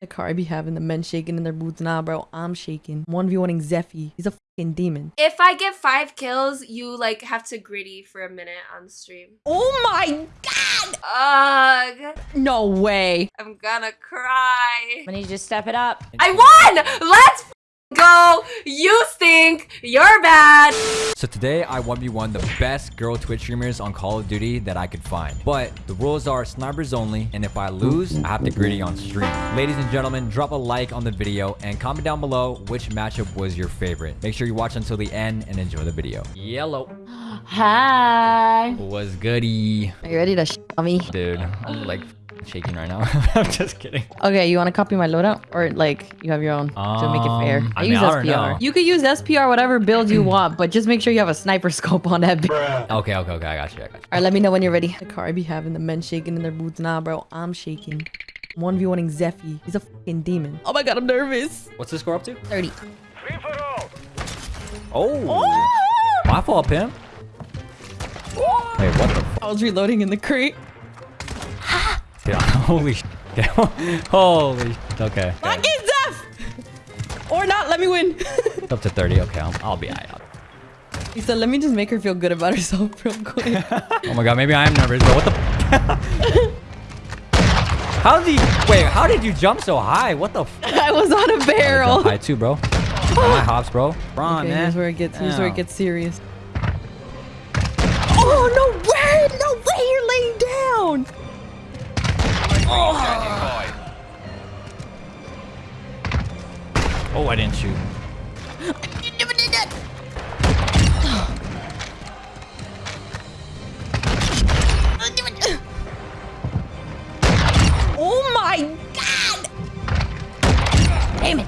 The car I be having the men shaking in their boots. Nah, bro, I'm shaking. 1v1ing Zeffy. He's a fucking demon. If I get five kills, you like have to griddy for a minute on stream. Oh my god! Ugh, No way. I'm gonna cry. I need you to step it up. I won! Let's f- go! You stink! You're bad! So today I 1v1 the best girl Twitch streamers on Call of Duty that I could find. But the rules are snipers only, and if I lose, I have to griddy on stream. Ladies and gentlemen, drop a like on the video and comment down below which matchup was your favorite. Make sure you watch until the end and enjoy the video. Yellow Hi. was goody. Are you ready to sh me? Dude, I'm like shaking right now. I'm just kidding. Okay, you want to copy my loadout? Or like you have your own to make it fair? Um, I I, mean, use I SPR. know. You could use SPR whatever build you want, but just make sure you have a sniper scope on that bitch. Okay, okay, okay. I got you. I got you. Alright, let me know when you're ready. The car I be having the men shaking in their boots. Nah, bro, I'm shaking. 1v1ing Zeffy. He's a fucking demon. Oh my god, I'm nervous. What's the score up to? 30. Oh. My fault, Pim. Wait, what the I was reloading in the crate. Dude, holy Holy Okay. Lock in Zeph! Or not, let me win. Up to 30. Okay, I'll, I'll be out. he said, let me just make her feel good about herself real quick. Oh my god, maybe I am nervous, but what the How did you wait, how did you jump so high? What the f I was on a oh, Jump barrel. high too, bro. My hops, bro. Ron, Okay, man. here's where it gets here's where it gets serious. Oh no way! No way you're laying down! Oh, I didn't shoot. You never did that! Oh my god! Damn it!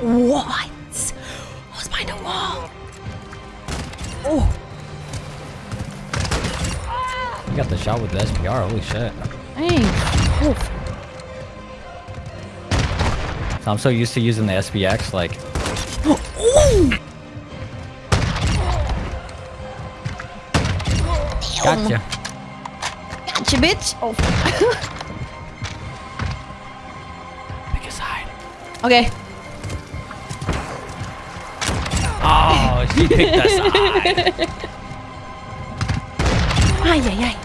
What? I was behind a wall. Oh, You got the shot with the SPR. Holy shit. Oof. So I'm so used to using the SPX, like Ooh! gotcha. Gotcha, bitch. Oh. Pick a side. Okay. Oh, she picked that side. Ay, ay, ay.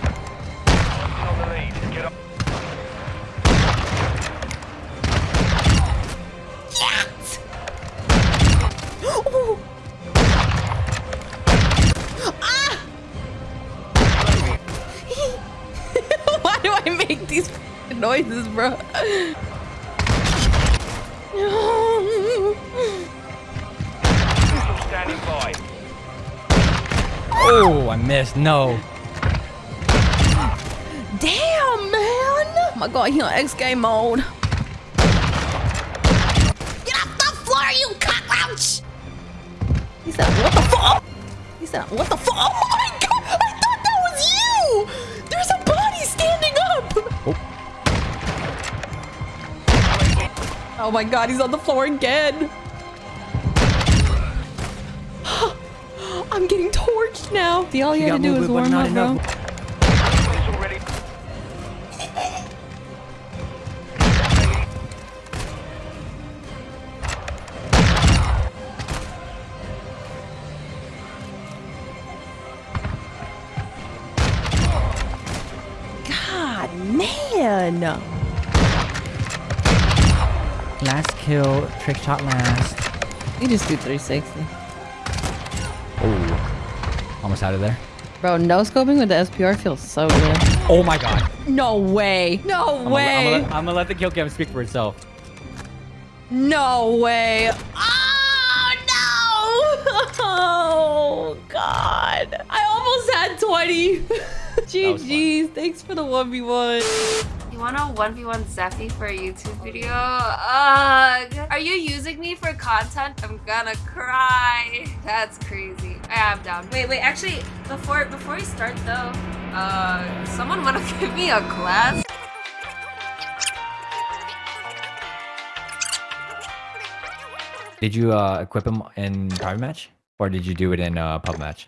Yes! Ooh. Ah! Why do I make these noises, bro? Oh, I missed. No. Damn, man! Oh my god, he on X game mode. Get off the floor, you cockroach! He said, what the fuck? He said, what the fuck? Oh my god! I thought that was you! There's a body standing up! Oh, oh my god, he's on the floor again. I'm getting torched now. See, all you, You had to do is warm up, bro. Man. Last kill, trick shot last. You just do 360. Oh, almost out of there. Bro, no scoping with the SPR feels so good. Oh my god. No way. No I'm way. Gonna, I'm, gonna, I'm gonna let the kill cam speak for itself. No way. Oh, no. Oh, God. I almost had 20. GG's. Thanks for the 1v1. Wanna 1v1 Zeffy for a YouTube video? Ugh. Are you using me for content? I'm gonna cry. That's crazy. I am down. Wait, wait, actually, before before we start though, uh, someone wanna give me a class? Did you uh, equip him in private match? Or did you do it in uh, pub match?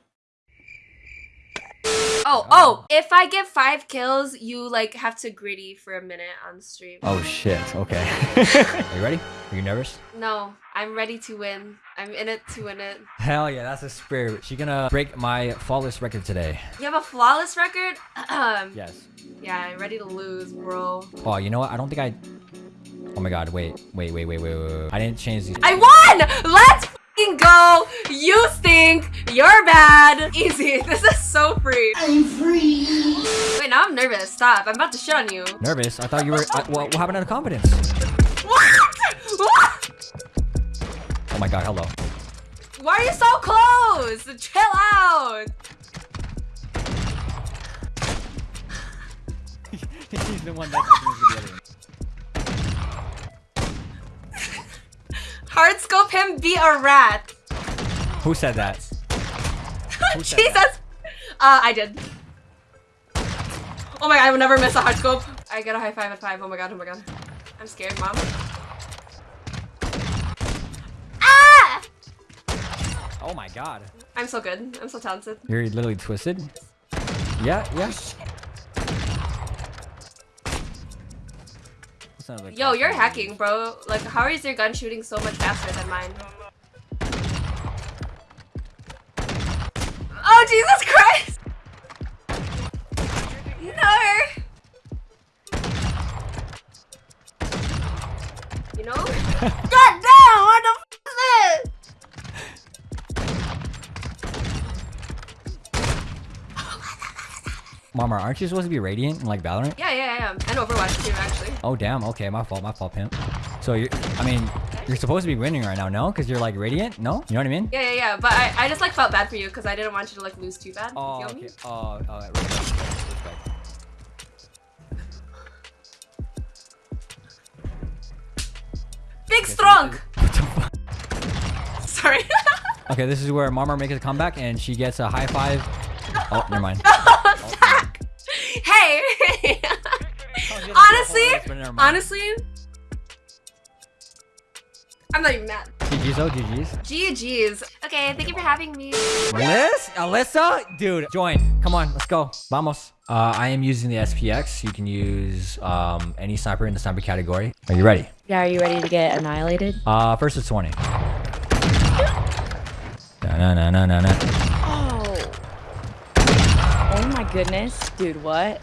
Oh, oh, oh, if I get five kills, you like have to griddy for a minute on stream. Oh shit. Okay. Are you ready? Are you nervous? No, I'm ready to win. I'm in it to win it. Hell yeah, that's a spirit. She gonna break my flawless record today. You have a flawless record? Yes. yeah, I'm ready to lose, bro. Oh, you know what? I don't think I. Oh my god. Wait. Wait. Wait. Wait. Wait. Wait. wait. I didn't change these. I won! Let's fing! You stink! You're bad! Easy. This is so free. I'm free. Wait, now I'm nervous. Stop. I'm about to shit on you. Nervous? I thought you were. Uh, I, what, what happened to the confidence? What? What? Oh my god. Hello. Why are you so close? Chill out. He's the one that Hard scope him be a rat. Who said that? Who said Jesus. that? Uh, I did. Oh my god, I will never miss a hard scope. I get a high five at five. Oh my god, oh my god. I'm scared, mom. Ah! Oh my god. I'm so good. I'm so talented. You're literally twisted. Yeah. Yeah. Sounds Yo, you're hacking, bro. Like, how is your gun shooting so much faster than mine? Oh, Jesus Christ! No! You know? God damn! What the f is this? Mama, aren't you supposed to be radiant in like Valorant? Yeah, yeah, yeah. And Overwatch too, actually. Oh damn. Okay, my fault. My fault, pimp. So you, I mean, you're supposed to be winning right now, no? Because you're like radiant, no? You know what I mean? Yeah, yeah, yeah. But I, I just like felt bad for you because I didn't want you to like lose too bad. Oh, okay. Oh, oh. Big strong. The fuck? Sorry. Okay, this is where Marmar makes a comeback and she gets a high five. Oh, never mind. Fuck. Hey. Oh, honestly, honestly, I'm not even mad. GG's, oh, GG's. GG's. Okay, thank you for having me. Liz? Alyssa? Dude, join. Come on, let's go. Vamos. Uh, I am using the SPX. You can use um, any sniper in the sniper category. Are you ready? Yeah, are you ready to get annihilated? Uh, first to 20. No, no, no, no, no. Oh. Oh my goodness. Dude, what?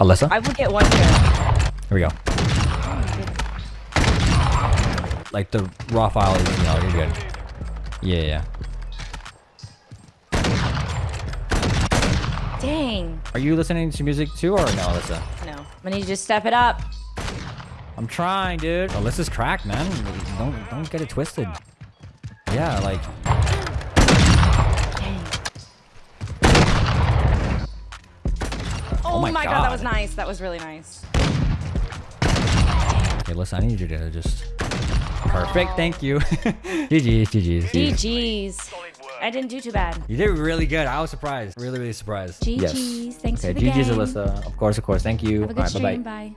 Alyssa? I will get one kill. Here we go. Like the raw file is, you know, you're good. Yeah, yeah. Dang. Are you listening to music too or no, Alyssa? No. I need you to step it up. I'm trying, dude. Alyssa's cracked, man. Don't don't get it twisted. Yeah, like Dang. Oh, my oh my god. that was nice. That was really nice. Okay, listen, I need you to just perfect. Thank you. GG's, GG's. GG's. I didn't do too bad. You did really good. I was surprised. Really, really surprised. GG's. Thanks Okay, for the GG's, game. Alyssa. Of course, of course. Thank you. Have a good All right, bye bye. Bye.